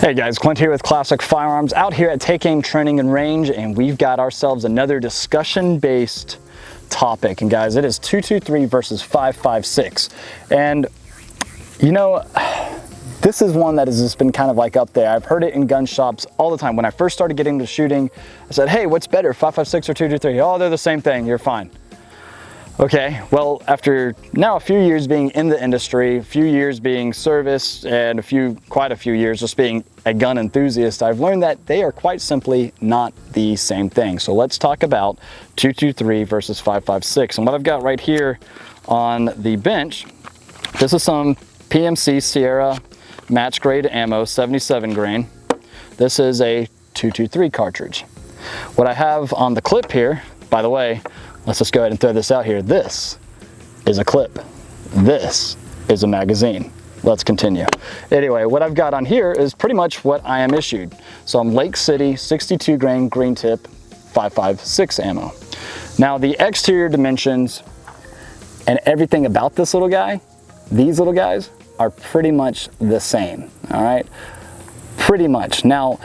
Hey guys, Clint here with Classic Firearms out here at Take Aim Training and Range and we've got ourselves another discussion-based topic. And guys, it is 223 versus 556. And you know, this is one that has just been kind of like up there. I've heard it in gun shops all the time. When I first started getting into shooting, I said, hey, what's better, 556 or 223? Oh, they're the same thing, you're fine. Okay, well, after now a few years being in the industry, a few years being service, and a few, quite a few years just being a gun enthusiast, I've learned that they are quite simply not the same thing. So let's talk about 223 versus 556. And what I've got right here on the bench, this is some PMC Sierra match grade ammo, 77 grain. This is a 223 cartridge. What I have on the clip here, by the way, Let's just go ahead and throw this out here. This is a clip. This is a magazine. Let's continue. Anyway, what I've got on here is pretty much what I am issued. So I'm Lake City 62 grain green tip 556 ammo. Now the exterior dimensions and everything about this little guy, these little guys are pretty much the same, all right? Pretty much. Now,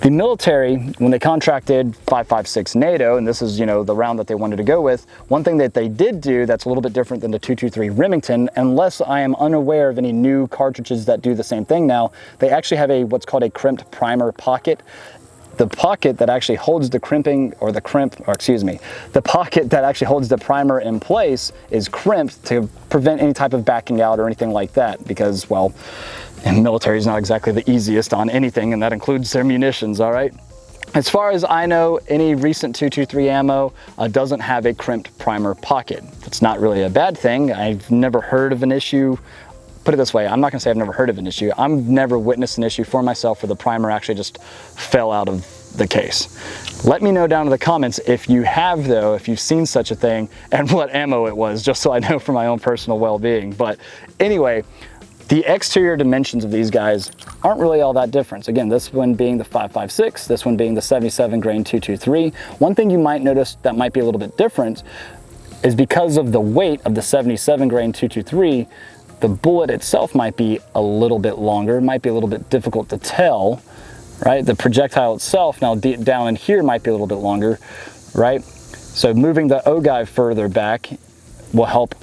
the military, when they contracted 556 NATO, and this is, you know, the round that they wanted to go with, one thing that they did do that's a little bit different than the 223 Remington, unless I am unaware of any new cartridges that do the same thing now, they actually have a what's called a crimped primer pocket. The pocket that actually holds the crimping or the crimp, or excuse me, the pocket that actually holds the primer in place is crimped to prevent any type of backing out or anything like that because, well, and military is not exactly the easiest on anything, and that includes their munitions, all right? As far as I know, any recent 223 ammo uh, doesn't have a crimped primer pocket. It's not really a bad thing. I've never heard of an issue put it this way, I'm not gonna say I've never heard of an issue. I've never witnessed an issue for myself where the primer actually just fell out of the case. Let me know down in the comments if you have though, if you've seen such a thing and what ammo it was, just so I know for my own personal well-being. But anyway, the exterior dimensions of these guys aren't really all that different. Again, this one being the 556, this one being the 77 grain 223. One thing you might notice that might be a little bit different is because of the weight of the 77 grain 223, the bullet itself might be a little bit longer, might be a little bit difficult to tell, right? The projectile itself now down in here might be a little bit longer, right? So moving the ogive further back will help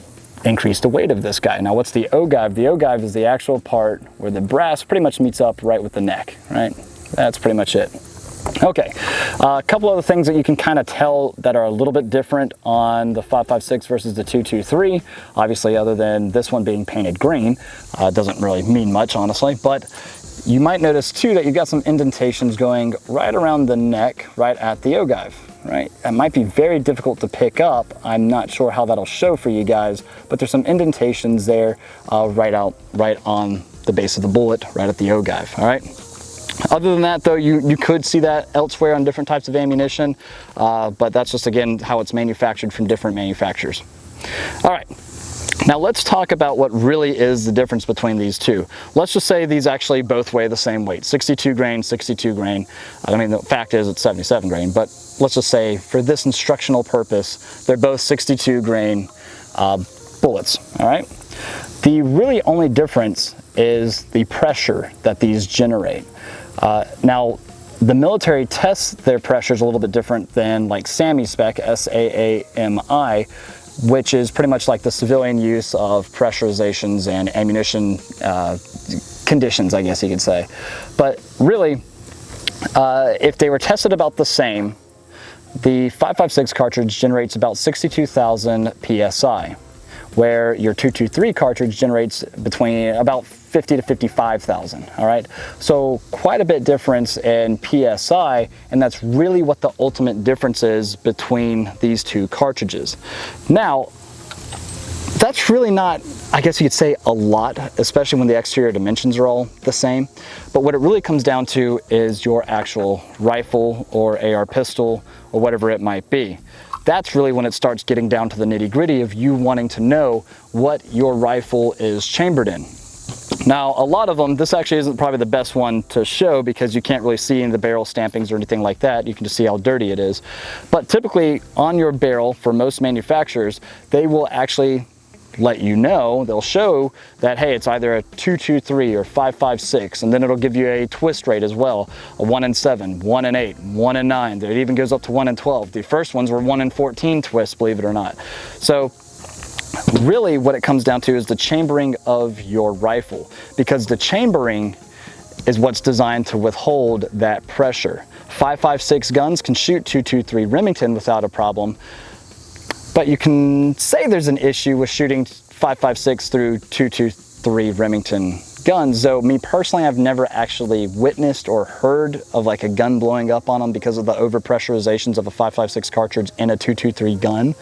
increase the weight of this guy. Now what's the ogive? The ogive is the actual part where the brass pretty much meets up right with the neck, right? That's pretty much it. Okay, a couple other things that you can kind of tell that are a little bit different on the 556 versus the 223. Obviously, other than this one being painted green, uh, doesn't really mean much, honestly, but you might notice too that you've got some indentations going right around the neck, right at the ogive right? It might be very difficult to pick up. I'm not sure how that'll show for you guys, but there's some indentations there uh, right out, right on the base of the bullet, right at the ogive, all right? Other than that though, you, you could see that elsewhere on different types of ammunition, uh, but that's just again how it's manufactured from different manufacturers. All right, now let's talk about what really is the difference between these two. Let's just say these actually both weigh the same weight, 62 grain, 62 grain. I mean, the fact is it's 77 grain, but let's just say for this instructional purpose, they're both 62 grain uh, bullets, all right? The really only difference is the pressure that these generate. Uh, now, the military tests their pressures a little bit different than like SAAMI spec, S-A-A-M-I, which is pretty much like the civilian use of pressurizations and ammunition uh, conditions, I guess you could say. But really, uh, if they were tested about the same, the 556 cartridge generates about 62,000 PSI, where your 223 cartridge generates between about 50 to 55,000, all right? So quite a bit difference in PSI, and that's really what the ultimate difference is between these two cartridges. Now, that's really not, I guess you could say a lot, especially when the exterior dimensions are all the same. But what it really comes down to is your actual rifle or AR pistol or whatever it might be. That's really when it starts getting down to the nitty gritty of you wanting to know what your rifle is chambered in. Now, a lot of them, this actually isn't probably the best one to show because you can't really see in the barrel stampings or anything like that. You can just see how dirty it is. But typically on your barrel, for most manufacturers, they will actually let you know, they'll show that, hey, it's either a 223 or 556, and then it'll give you a twist rate as well, a 1 in 7, 1 in 8, 1 in 9. It even goes up to 1 in 12. The first ones were 1 in 14 twists, believe it or not. So really what it comes down to is the chambering of your rifle, because the chambering is what's designed to withhold that pressure. 5.56 guns can shoot 223 Remington without a problem, but you can say there's an issue with shooting 5.56 through 223 Remington guns, though me personally, I've never actually witnessed or heard of like a gun blowing up on them because of the overpressurizations of a 5.56 cartridge in a 223 gun.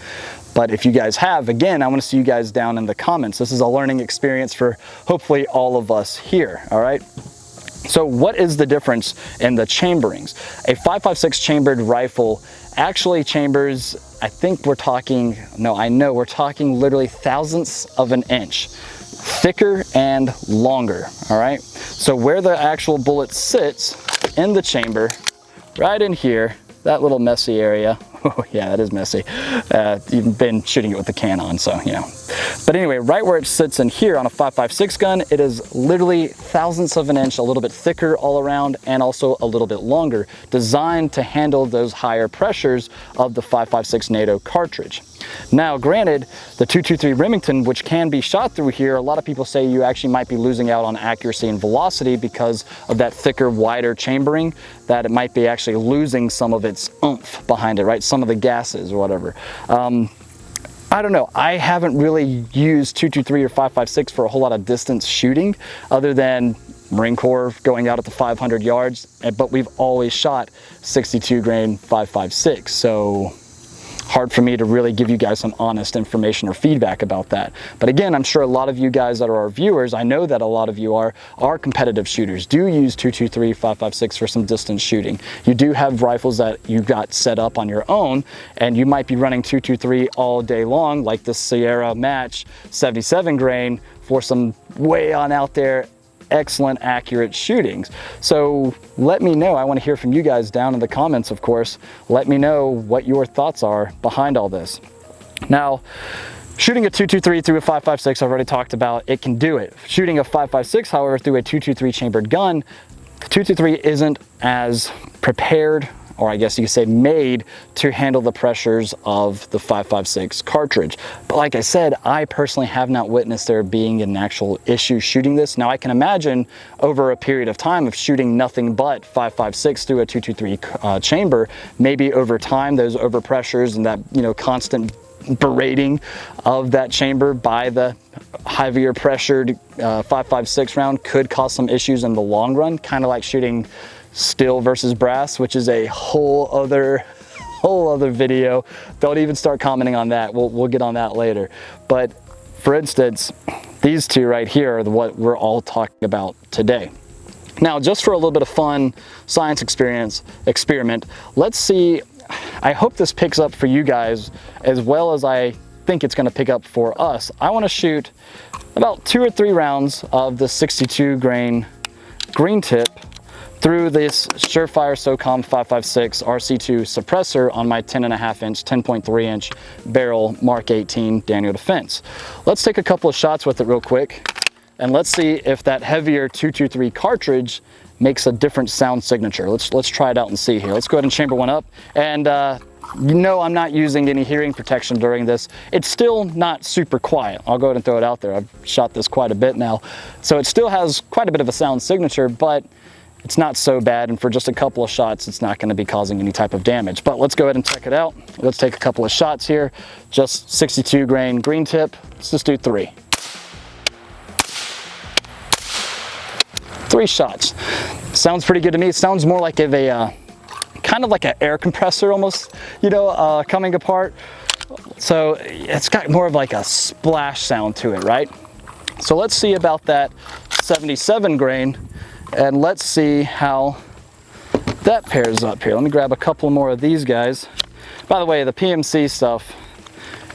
But if you guys have, again, I want to see you guys down in the comments. This is a learning experience for hopefully all of us here, all right? So what is the difference in the chamberings? A 5.56 chambered rifle actually chambers, I think we're talking, no, I know we're talking literally thousandths of an inch thicker and longer, all right? So where the actual bullet sits in the chamber, right in here, that little messy area, Oh yeah, that is messy. Uh, you've been shooting it with the can on, so you know. But anyway, right where it sits in here on a 5.56 gun, it is literally thousandths of an inch, a little bit thicker all around, and also a little bit longer, designed to handle those higher pressures of the 5.56 NATO cartridge. Now, granted, the 223 Remington, which can be shot through here, a lot of people say you actually might be losing out on accuracy and velocity because of that thicker, wider chambering, that it might be actually losing some of its oomph behind it, right? Some of the gases or whatever. Um, I don't know. I haven't really used 223 or 556 for a whole lot of distance shooting other than Marine Corps going out at the 500 yards, eh, but we've always shot 62 grain 556. So hard for me to really give you guys some honest information or feedback about that. But again, I'm sure a lot of you guys that are our viewers, I know that a lot of you are, are competitive shooters, do use 223, 556 for some distance shooting. You do have rifles that you got set up on your own, and you might be running 223 all day long, like the Sierra Match 77 grain for some way on out there excellent, accurate shootings. So let me know. I want to hear from you guys down in the comments, of course. Let me know what your thoughts are behind all this. Now, Shooting a 223 through a 556, I've already talked about, it can do it. Shooting a 556, however, through a 223 chambered gun, the 223 isn't as prepared or I guess you could say made to handle the pressures of the 5.56 cartridge. But like I said, I personally have not witnessed there being an actual issue shooting this. Now I can imagine over a period of time of shooting nothing but 5.56 through a 223 uh, chamber, maybe over time those overpressures and that you know constant berating of that chamber by the heavier pressured uh, 5.56 round could cause some issues in the long run, kind of like shooting steel versus brass, which is a whole other whole other video. Don't even start commenting on that. We'll, we'll get on that later. But for instance, these two right here are what we're all talking about today. Now, just for a little bit of fun science experience experiment, let's see, I hope this picks up for you guys as well as I think it's gonna pick up for us. I wanna shoot about two or three rounds of the 62 grain green tip through this Surefire SOCOM 556 RC2 suppressor on my 10 and a half inch, 10.3 inch barrel Mark 18 Daniel Defense. Let's take a couple of shots with it real quick and let's see if that heavier 223 cartridge makes a different sound signature. Let's, let's try it out and see here. Let's go ahead and chamber one up. And uh, you know I'm not using any hearing protection during this. It's still not super quiet. I'll go ahead and throw it out there. I've shot this quite a bit now. So it still has quite a bit of a sound signature, but it's not so bad and for just a couple of shots it's not going to be causing any type of damage. But let's go ahead and check it out. Let's take a couple of shots here. Just 62 grain green tip. Let's just do three. Three shots. Sounds pretty good to me. It sounds more like a uh, kind of like an air compressor almost you know uh, coming apart. So it's got more of like a splash sound to it right? So let's see about that 77 grain and let's see how that pairs up here. Let me grab a couple more of these guys. By the way, the PMC stuff,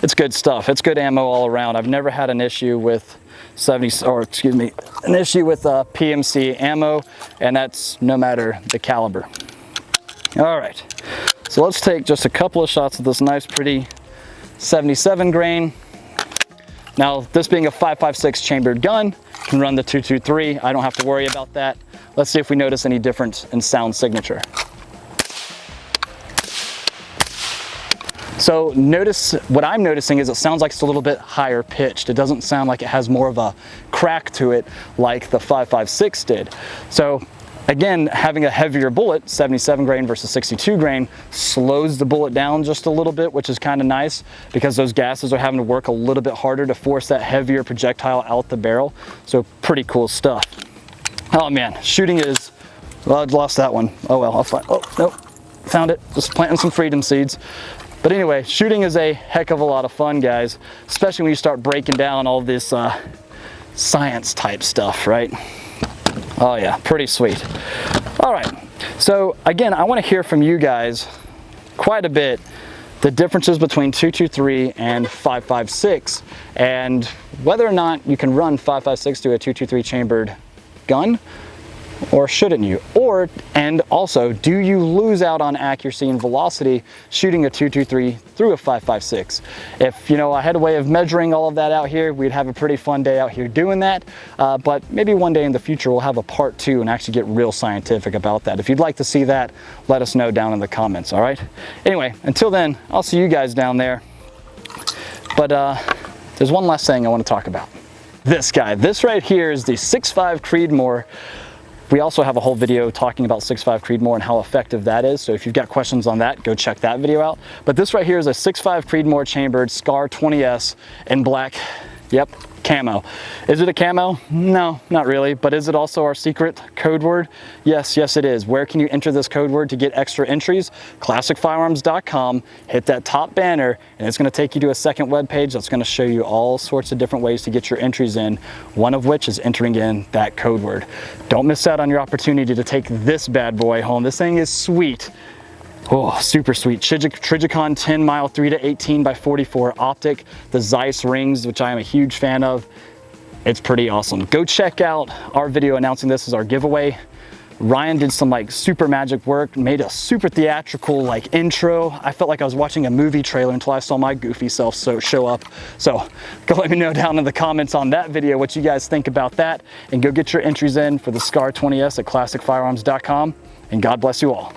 it's good stuff. It's good ammo all around. I've never had an issue with 70, or excuse me, an issue with uh, PMC ammo, and that's no matter the caliber. All right, so let's take just a couple of shots of this nice, pretty 77 grain. Now, this being a 5.56 chambered gun, can run the 223. I don't have to worry about that. Let's see if we notice any difference in sound signature. So notice, what I'm noticing is it sounds like it's a little bit higher pitched. It doesn't sound like it has more of a crack to it like the 5.56 did. So Again, having a heavier bullet, 77 grain versus 62 grain, slows the bullet down just a little bit, which is kind of nice because those gases are having to work a little bit harder to force that heavier projectile out the barrel. So pretty cool stuff. Oh man, shooting is, well, I lost that one. Oh well, I'll find, oh, nope, found it. Just planting some freedom seeds. But anyway, shooting is a heck of a lot of fun, guys, especially when you start breaking down all this uh, science type stuff, right? Oh yeah, pretty sweet. All right, so again, I wanna hear from you guys quite a bit the differences between 223 and 556 and whether or not you can run 556 through a 223 chambered gun or shouldn't you? Or, and also, do you lose out on accuracy and velocity shooting a 223 through a 556? If, you know, I had a way of measuring all of that out here, we'd have a pretty fun day out here doing that. Uh, but maybe one day in the future, we'll have a part two and actually get real scientific about that. If you'd like to see that, let us know down in the comments, all right? Anyway, until then, I'll see you guys down there. But uh, there's one last thing I want to talk about. This guy, this right here is the 6.5 Creedmoor we also have a whole video talking about 6.5 Creedmoor and how effective that is. So if you've got questions on that, go check that video out. But this right here is a 6.5 Creedmoor chambered SCAR 20S in black. Yep, camo. Is it a camo? No, not really. But is it also our secret code word? Yes, yes it is. Where can you enter this code word to get extra entries? ClassicFirearms.com, hit that top banner, and it's gonna take you to a second web page that's gonna show you all sorts of different ways to get your entries in, one of which is entering in that code word. Don't miss out on your opportunity to take this bad boy home. This thing is sweet. Oh, super sweet. Trijicon 10 mile 3 to 18 by 44 optic. The Zeiss rings, which I am a huge fan of. It's pretty awesome. Go check out our video announcing this as our giveaway. Ryan did some like super magic work, made a super theatrical like intro. I felt like I was watching a movie trailer until I saw my goofy self so show up. So go let me know down in the comments on that video what you guys think about that and go get your entries in for the SCAR 20S at classicfirearms.com and God bless you all.